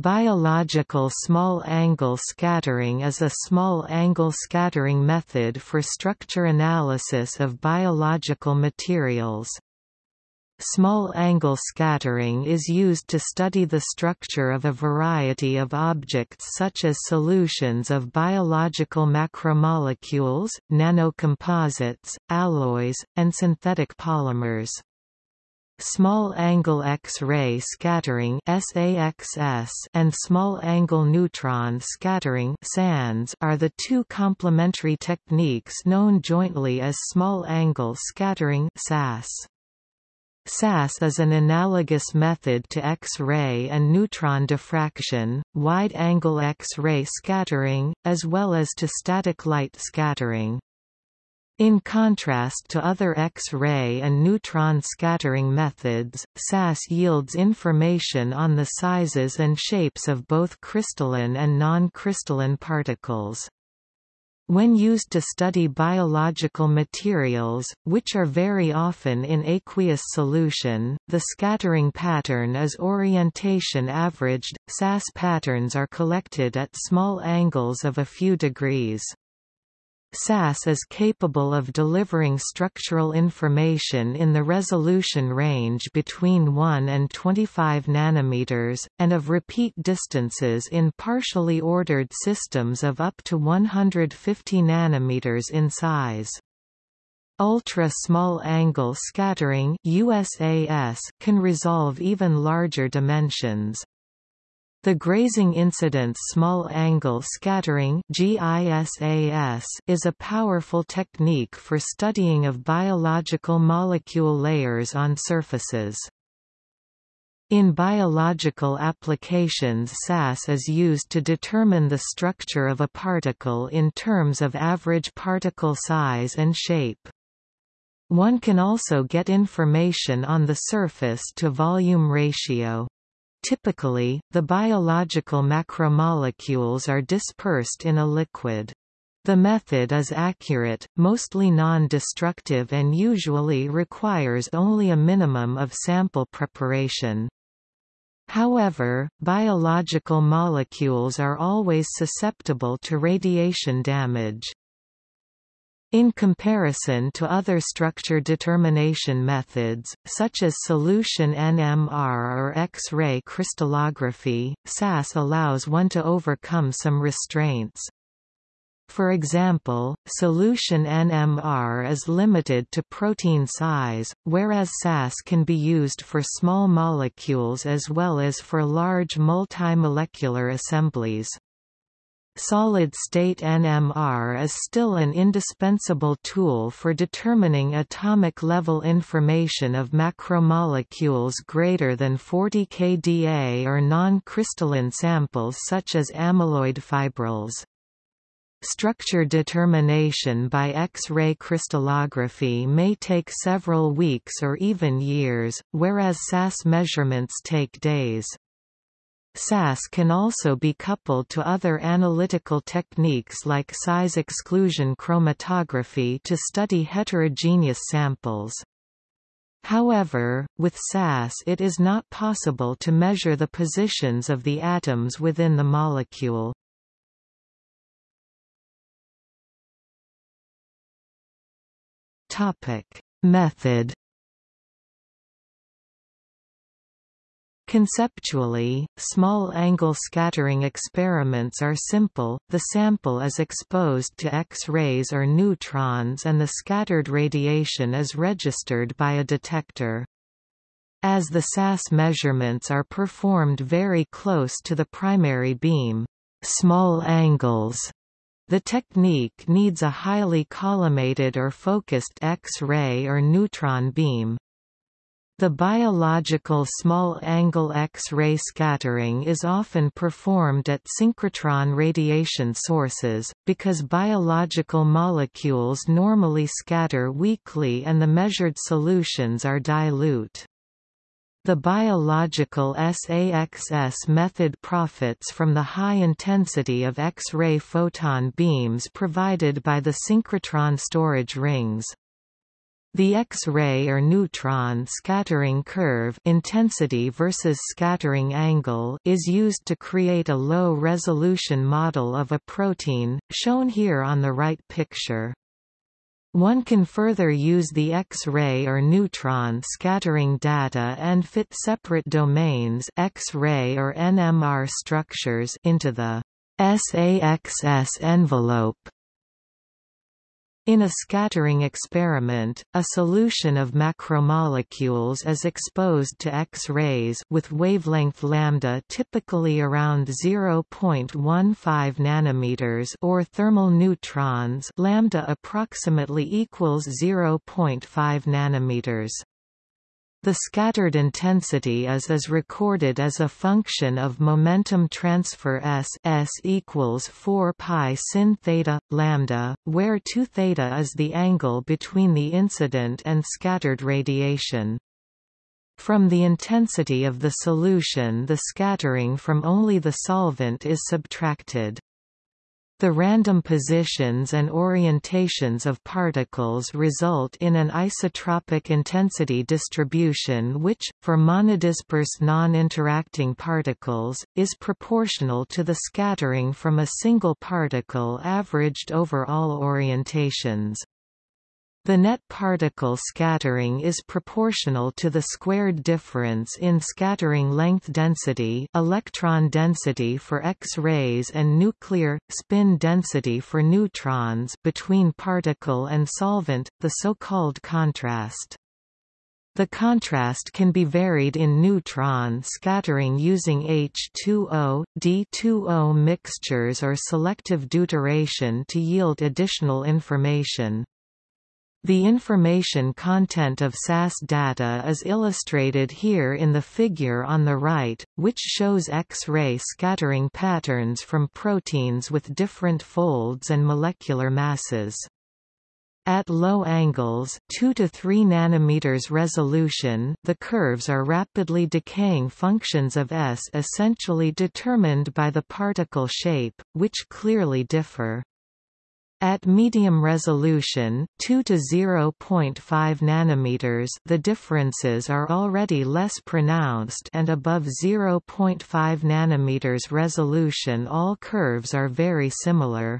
Biological small-angle scattering is a small-angle scattering method for structure analysis of biological materials. Small-angle scattering is used to study the structure of a variety of objects such as solutions of biological macromolecules, nanocomposites, alloys, and synthetic polymers. Small-angle X-ray scattering and small-angle neutron scattering are the two complementary techniques known jointly as small-angle scattering SAS. SAS is an analogous method to X-ray and neutron diffraction, wide-angle X-ray scattering, as well as to static light scattering. In contrast to other X-ray and neutron scattering methods, SAS yields information on the sizes and shapes of both crystalline and non-crystalline particles. When used to study biological materials, which are very often in aqueous solution, the scattering pattern is orientation averaged. SAS patterns are collected at small angles of a few degrees. SAS is capable of delivering structural information in the resolution range between 1 and 25 nanometers, and of repeat distances in partially ordered systems of up to 150 nanometers in size. Ultra-small angle scattering USAS can resolve even larger dimensions. The grazing incidence small-angle scattering (GISAS) is a powerful technique for studying of biological molecule layers on surfaces. In biological applications SAS is used to determine the structure of a particle in terms of average particle size and shape. One can also get information on the surface to volume ratio. Typically, the biological macromolecules are dispersed in a liquid. The method is accurate, mostly non-destructive and usually requires only a minimum of sample preparation. However, biological molecules are always susceptible to radiation damage. In comparison to other structure determination methods, such as solution NMR or X-ray crystallography, SAS allows one to overcome some restraints. For example, solution NMR is limited to protein size, whereas SAS can be used for small molecules as well as for large multimolecular assemblies. Solid-state NMR is still an indispensable tool for determining atomic-level information of macromolecules greater than 40 kDa or non-crystalline samples such as amyloid fibrils. Structure determination by X-ray crystallography may take several weeks or even years, whereas SAS measurements take days. SAS can also be coupled to other analytical techniques like size exclusion chromatography to study heterogeneous samples. However, with SAS it is not possible to measure the positions of the atoms within the molecule. Method Conceptually, small-angle scattering experiments are simple, the sample is exposed to X-rays or neutrons and the scattered radiation is registered by a detector. As the SAS measurements are performed very close to the primary beam small angles, the technique needs a highly collimated or focused X-ray or neutron beam. The biological small-angle X-ray scattering is often performed at synchrotron radiation sources, because biological molecules normally scatter weakly and the measured solutions are dilute. The biological SAXS method profits from the high intensity of X-ray photon beams provided by the synchrotron storage rings. The X-ray or neutron scattering curve intensity versus scattering angle is used to create a low-resolution model of a protein, shown here on the right picture. One can further use the X-ray or neutron scattering data and fit separate domains X-ray or NMR structures into the SAXS envelope. In a scattering experiment, a solution of macromolecules is exposed to X-rays with wavelength lambda typically around 0.15 nanometers or thermal neutrons lambda approximately equals 0.5 nanometers. The scattered intensity is as recorded as a function of momentum transfer s s equals 4 pi sin theta lambda, where 2 theta is the angle between the incident and scattered radiation. From the intensity of the solution the scattering from only the solvent is subtracted. The random positions and orientations of particles result in an isotropic intensity distribution which, for monodisperse non-interacting particles, is proportional to the scattering from a single particle averaged over all orientations. The net particle scattering is proportional to the squared difference in scattering length density electron density for X-rays and nuclear, spin density for neutrons between particle and solvent, the so-called contrast. The contrast can be varied in neutron scattering using H2O, D2O mixtures or selective deuteration to yield additional information. The information content of SAS data is illustrated here in the figure on the right, which shows X-ray scattering patterns from proteins with different folds and molecular masses. At low angles 2 to 3 nanometers resolution the curves are rapidly decaying functions of S essentially determined by the particle shape, which clearly differ. At medium resolution 2 to 0.5 nanometers the differences are already less pronounced and above 0.5 nanometers resolution all curves are very similar.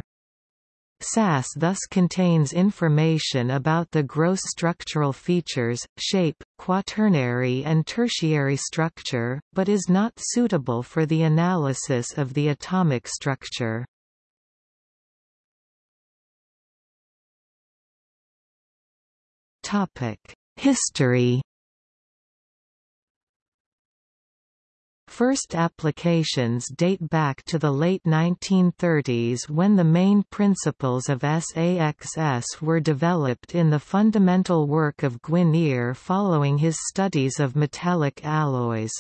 SAS thus contains information about the gross structural features, shape, quaternary and tertiary structure, but is not suitable for the analysis of the atomic structure. History First applications date back to the late 1930s when the main principles of SAXS were developed in the fundamental work of Guinier following his studies of metallic alloys.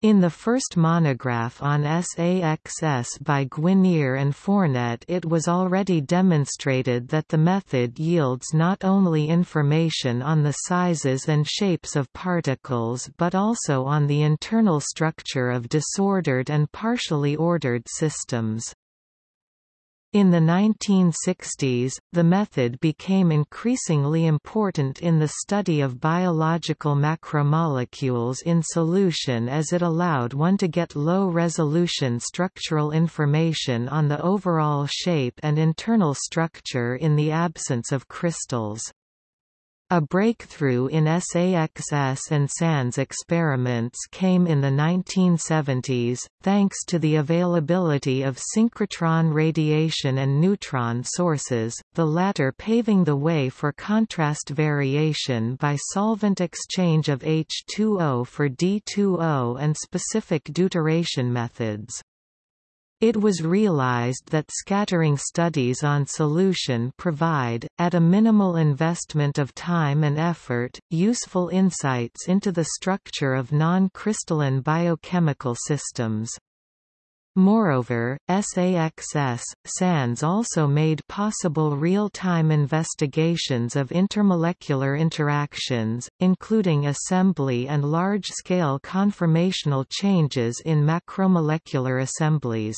In the first monograph on SAXS by Guinier and Fournet it was already demonstrated that the method yields not only information on the sizes and shapes of particles but also on the internal structure of disordered and partially ordered systems. In the 1960s, the method became increasingly important in the study of biological macromolecules in solution as it allowed one to get low-resolution structural information on the overall shape and internal structure in the absence of crystals. A breakthrough in SAXS and SANS experiments came in the 1970s, thanks to the availability of synchrotron radiation and neutron sources, the latter paving the way for contrast variation by solvent exchange of H2O for D2O and specific deuteration methods. It was realized that scattering studies on solution provide, at a minimal investment of time and effort, useful insights into the structure of non-crystalline biochemical systems. Moreover, SAXS, SANS also made possible real-time investigations of intermolecular interactions, including assembly and large-scale conformational changes in macromolecular assemblies.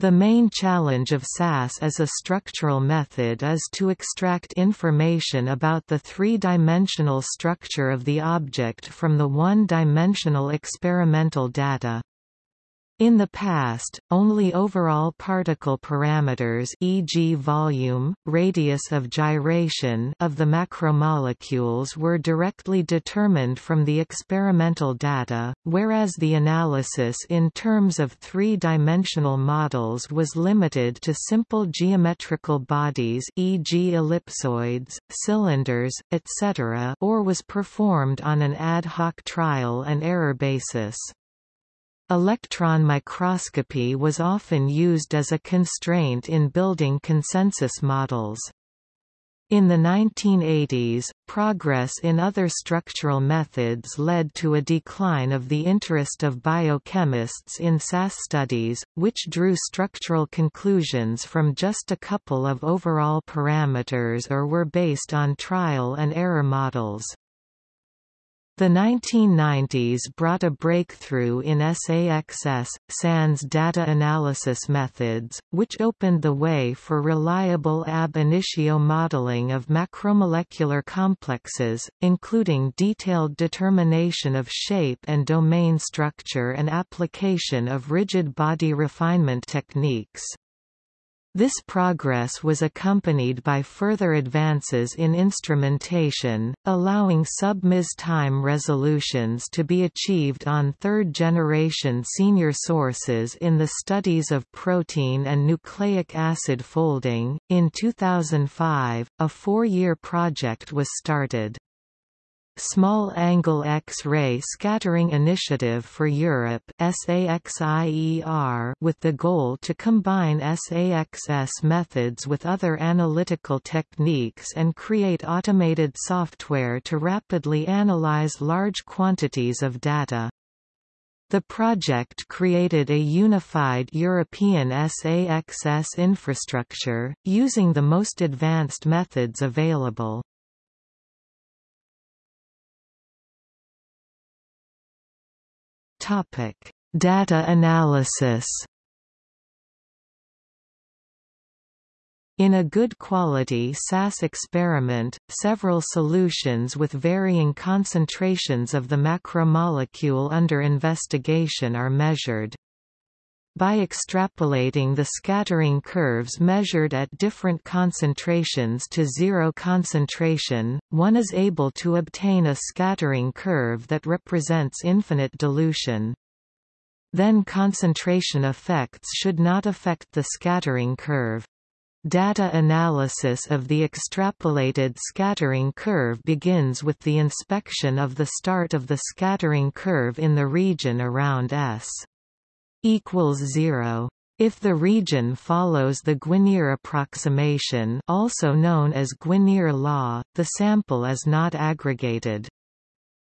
The main challenge of SAS as a structural method is to extract information about the three-dimensional structure of the object from the one-dimensional experimental data. In the past, only overall particle parameters e.g. volume, radius of gyration of the macromolecules were directly determined from the experimental data, whereas the analysis in terms of three-dimensional models was limited to simple geometrical bodies e.g. ellipsoids, cylinders, etc. or was performed on an ad hoc trial and error basis. Electron microscopy was often used as a constraint in building consensus models. In the 1980s, progress in other structural methods led to a decline of the interest of biochemists in SAS studies, which drew structural conclusions from just a couple of overall parameters or were based on trial and error models. The 1990s brought a breakthrough in SAXS, SANS data analysis methods, which opened the way for reliable ab initio modeling of macromolecular complexes, including detailed determination of shape and domain structure and application of rigid body refinement techniques. This progress was accompanied by further advances in instrumentation, allowing sub-ms time resolutions to be achieved on third-generation senior sources in the studies of protein and nucleic acid folding. In 2005, a four-year project was started. Small Angle X-ray Scattering Initiative for Europe with the goal to combine SAXS methods with other analytical techniques and create automated software to rapidly analyze large quantities of data. The project created a unified European SAXS infrastructure, using the most advanced methods available. Topic: Data analysis. In a good quality SAS experiment, several solutions with varying concentrations of the macromolecule under investigation are measured. By extrapolating the scattering curves measured at different concentrations to zero concentration, one is able to obtain a scattering curve that represents infinite dilution. Then concentration effects should not affect the scattering curve. Data analysis of the extrapolated scattering curve begins with the inspection of the start of the scattering curve in the region around S equals 0. If the region follows the Guinier approximation also known as Guinier law, the sample is not aggregated.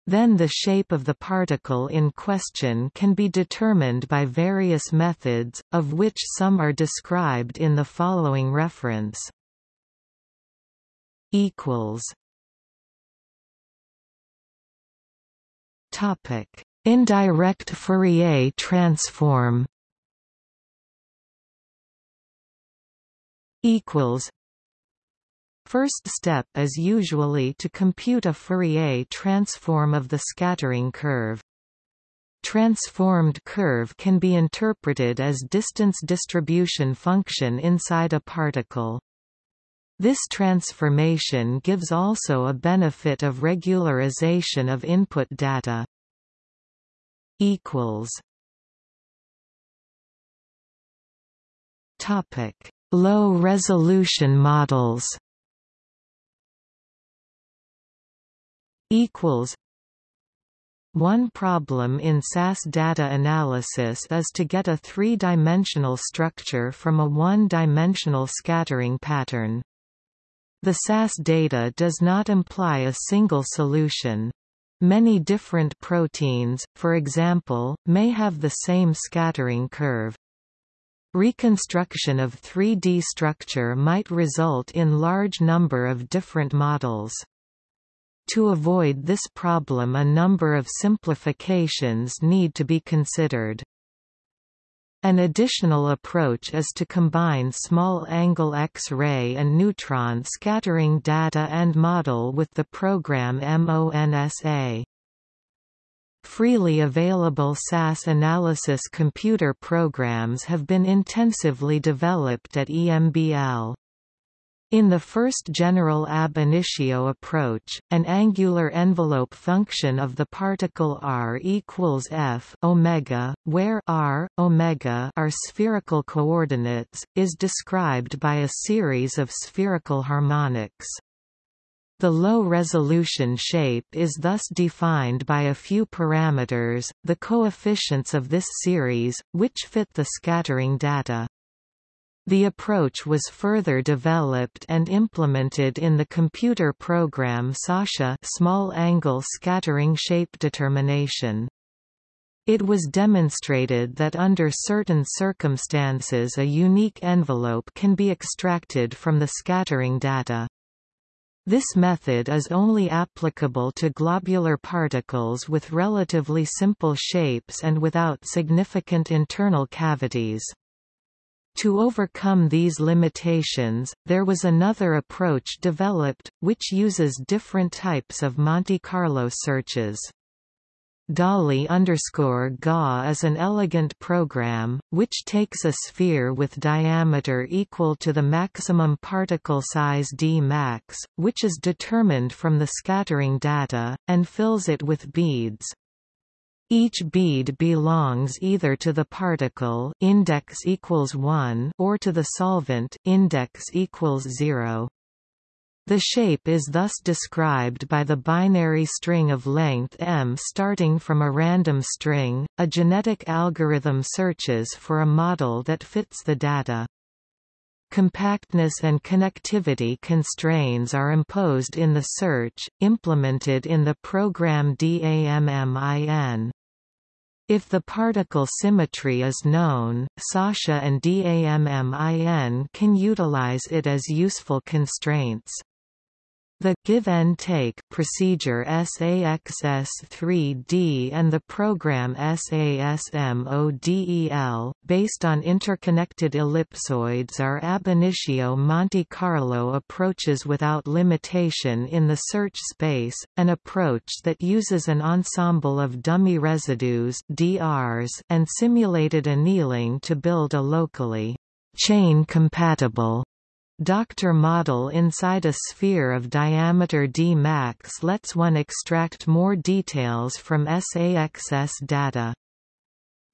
Then the shape of the particle in question can be determined by various methods, of which some are described in the following reference. Topic Indirect Fourier transform equals First step is usually to compute a Fourier transform of the scattering curve. Transformed curve can be interpreted as distance distribution function inside a particle. This transformation gives also a benefit of regularization of input data equals Topic: Low resolution models. Equals. One problem in SAS data analysis is to get a three-dimensional structure from a one-dimensional scattering pattern. The SAS data does not imply a single solution. Many different proteins, for example, may have the same scattering curve. Reconstruction of 3D structure might result in large number of different models. To avoid this problem a number of simplifications need to be considered. An additional approach is to combine small-angle X-ray and neutron scattering data and model with the program MONSA. Freely available SAS analysis computer programs have been intensively developed at EMBL. In the first general ab initio approach, an angular envelope function of the particle r equals f omega, where r, omega are spherical coordinates, is described by a series of spherical harmonics. The low-resolution shape is thus defined by a few parameters, the coefficients of this series, which fit the scattering data. The approach was further developed and implemented in the computer program SASHA small angle scattering shape determination. It was demonstrated that under certain circumstances a unique envelope can be extracted from the scattering data. This method is only applicable to globular particles with relatively simple shapes and without significant internal cavities. To overcome these limitations, there was another approach developed, which uses different types of Monte Carlo searches. DALAI_GA is an elegant program, which takes a sphere with diameter equal to the maximum particle size d max, which is determined from the scattering data, and fills it with beads. Each bead belongs either to the particle index equals 1 or to the solvent index equals 0. The shape is thus described by the binary string of length m starting from a random string. A genetic algorithm searches for a model that fits the data. Compactness and connectivity constraints are imposed in the search, implemented in the program DAMMIN. If the particle symmetry is known, SASHA and DAMMIN can utilize it as useful constraints. The give-and-take procedure SAXS3D and the program SASMODEL, based on interconnected ellipsoids are ab initio Monte Carlo approaches without limitation in the search space, an approach that uses an ensemble of dummy residues DRs and simulated annealing to build a locally chain-compatible Doctor model inside a sphere of diameter d max lets one extract more details from SAXS data.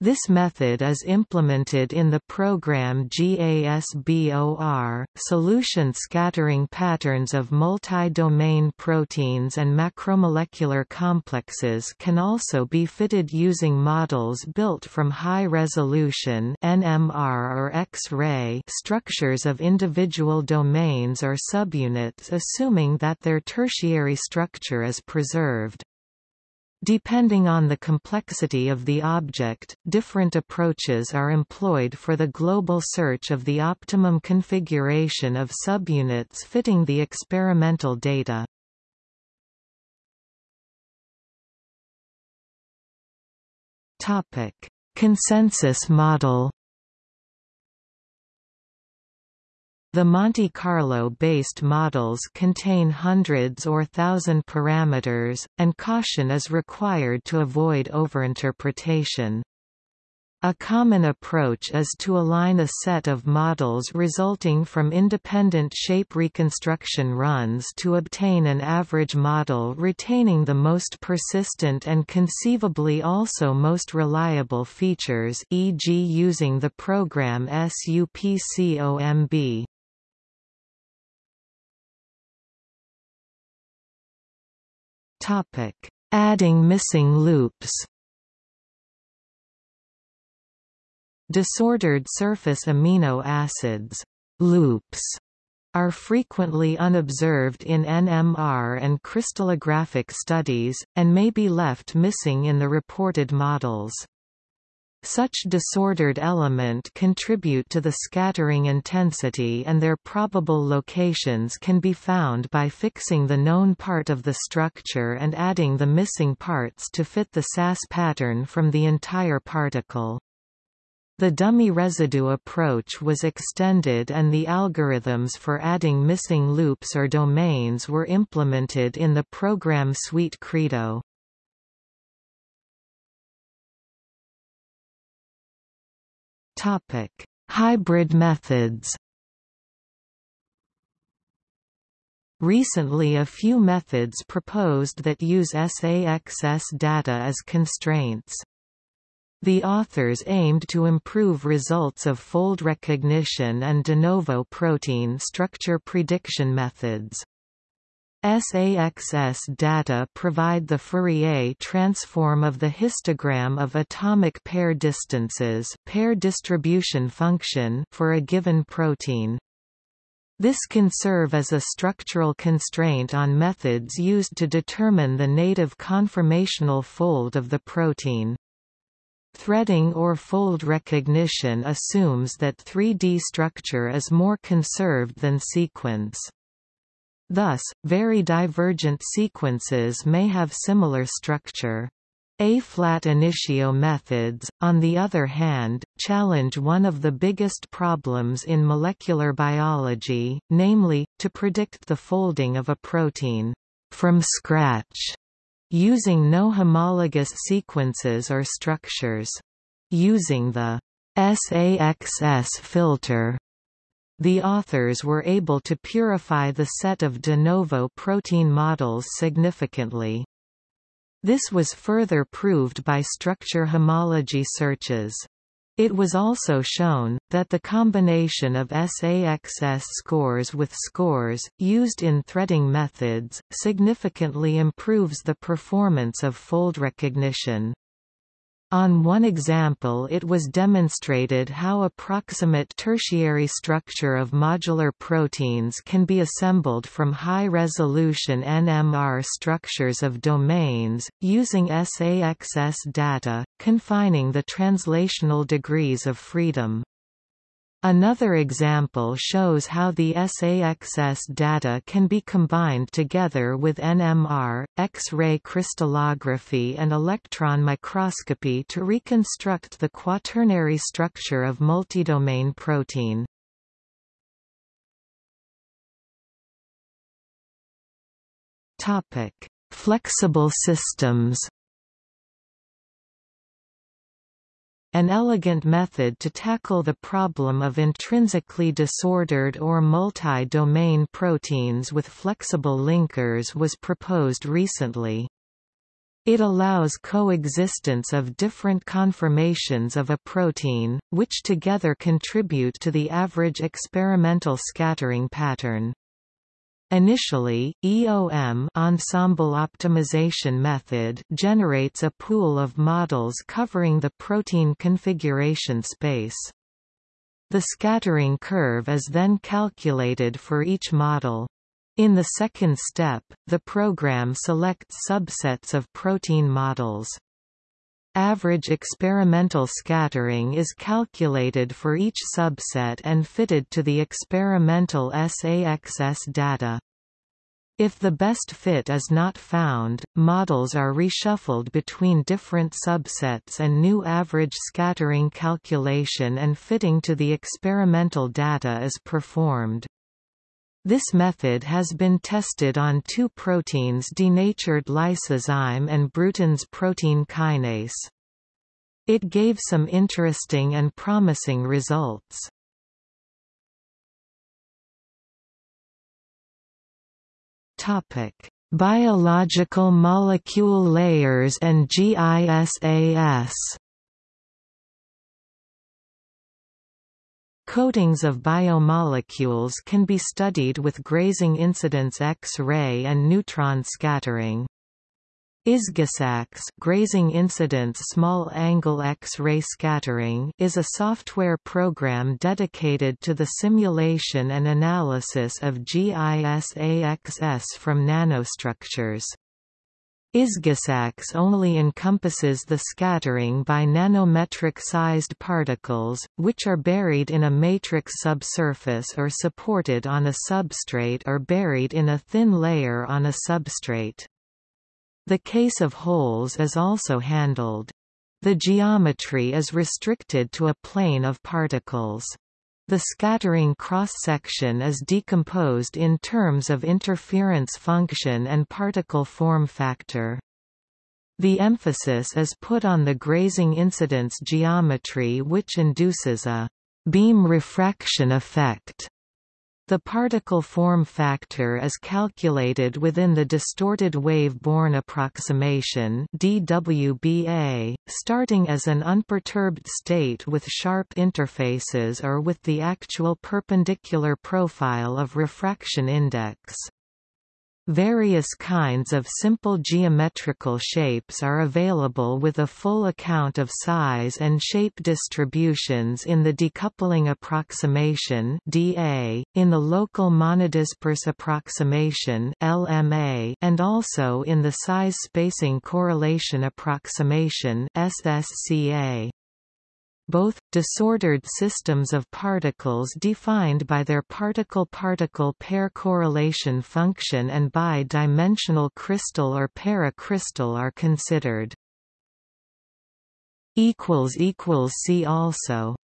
This method is implemented in the program GASBOR. Solution scattering patterns of multi-domain proteins and macromolecular complexes can also be fitted using models built from high-resolution (NMR or X-ray) structures of individual domains or subunits assuming that their tertiary structure is preserved. Depending on the complexity of the object, different approaches are employed for the global search of the optimum configuration of subunits fitting the experimental data. Consensus model The Monte Carlo-based models contain hundreds or thousand parameters, and caution is required to avoid overinterpretation. A common approach is to align a set of models resulting from independent shape reconstruction runs to obtain an average model retaining the most persistent and conceivably also most reliable features e.g. using the program SUPCOMB. Topic: Adding missing loops. Disordered surface amino acids loops are frequently unobserved in NMR and crystallographic studies, and may be left missing in the reported models. Such disordered element contribute to the scattering intensity and their probable locations can be found by fixing the known part of the structure and adding the missing parts to fit the SAS pattern from the entire particle. The dummy residue approach was extended and the algorithms for adding missing loops or domains were implemented in the program suite Credo. Topic: Hybrid methods. Recently a few methods proposed that use SAXS data as constraints. The authors aimed to improve results of fold recognition and de novo protein structure prediction methods. SAXS data provide the Fourier transform of the histogram of atomic pair distances pair distribution function for a given protein. This can serve as a structural constraint on methods used to determine the native conformational fold of the protein. Threading or fold recognition assumes that 3D structure is more conserved than sequence. Thus, very divergent sequences may have similar structure. A-flat initio methods, on the other hand, challenge one of the biggest problems in molecular biology, namely, to predict the folding of a protein from scratch using no homologous sequences or structures. Using the SAXS filter, the authors were able to purify the set of de novo protein models significantly. This was further proved by structure homology searches. It was also shown, that the combination of SAXS scores with scores, used in threading methods, significantly improves the performance of fold recognition. On one example it was demonstrated how approximate tertiary structure of modular proteins can be assembled from high-resolution NMR structures of domains, using SAXS data, confining the translational degrees of freedom. Another example shows how the SAXS data can be combined together with NMR, X-ray crystallography and electron microscopy to reconstruct the quaternary structure of multidomain protein. Flexible systems An elegant method to tackle the problem of intrinsically disordered or multi-domain proteins with flexible linkers was proposed recently. It allows coexistence of different conformations of a protein, which together contribute to the average experimental scattering pattern. Initially, EOM ensemble optimization method generates a pool of models covering the protein configuration space. The scattering curve is then calculated for each model. In the second step, the program selects subsets of protein models. Average experimental scattering is calculated for each subset and fitted to the experimental SAXS data. If the best fit is not found, models are reshuffled between different subsets and new average scattering calculation and fitting to the experimental data is performed. This method has been tested on two proteins denatured lysozyme and Bruton's protein kinase. It gave some interesting and promising results. Topic: Biological molecule layers and GISAS. Coatings of biomolecules can be studied with grazing incidence X-ray and neutron scattering. IsGISAXS grazing incidence small angle X-ray scattering is a software program dedicated to the simulation and analysis of GISAXS from nanostructures. IsGISAXS only encompasses the scattering by nanometric-sized particles, which are buried in a matrix subsurface or supported on a substrate or buried in a thin layer on a substrate. The case of holes is also handled. The geometry is restricted to a plane of particles. The scattering cross-section is decomposed in terms of interference function and particle form factor. The emphasis is put on the grazing incidence geometry which induces a beam refraction effect the particle form factor is calculated within the distorted wave-Born approximation DWBA, starting as an unperturbed state with sharp interfaces or with the actual perpendicular profile of refraction index. Various kinds of simple geometrical shapes are available with a full account of size and shape distributions in the decoupling approximation (DA), in the local monodisperse approximation (LMA), and also in the size spacing correlation approximation (SSCA) both, disordered systems of particles defined by their particle-particle pair correlation function and bi-dimensional crystal or para-crystal are considered. See also